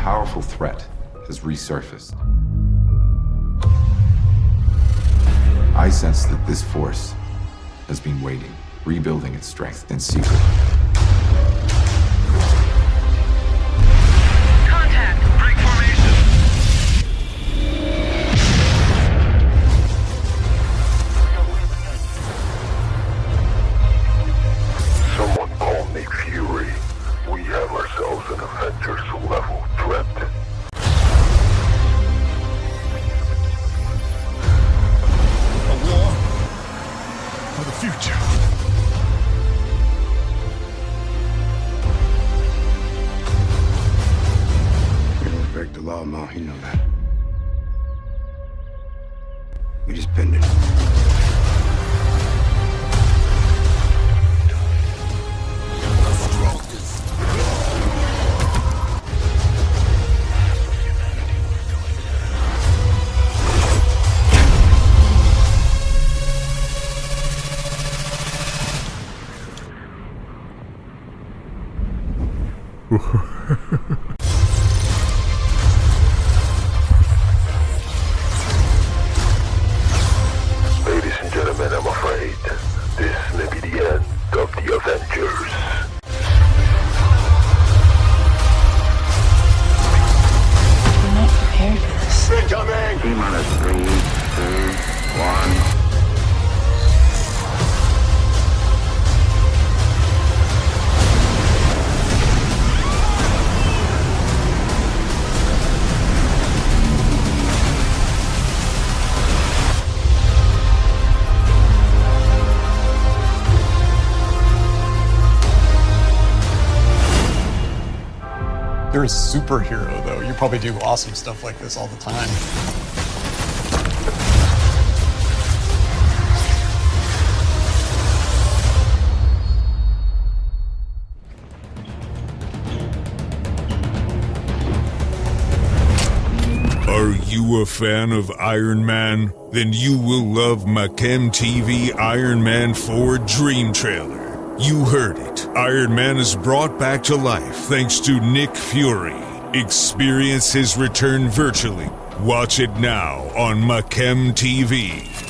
powerful threat has resurfaced. I sense that this force has been waiting, rebuilding its strength in secret. Break the Ma. You know that. We just pinned it. You're a superhero, though. You probably do awesome stuff like this all the time. Are you a fan of Iron Man? Then you will love Machem TV Iron Man 4 Dream Trailer. You heard it. Iron Man is brought back to life thanks to Nick Fury. Experience his return virtually. Watch it now on Machem TV.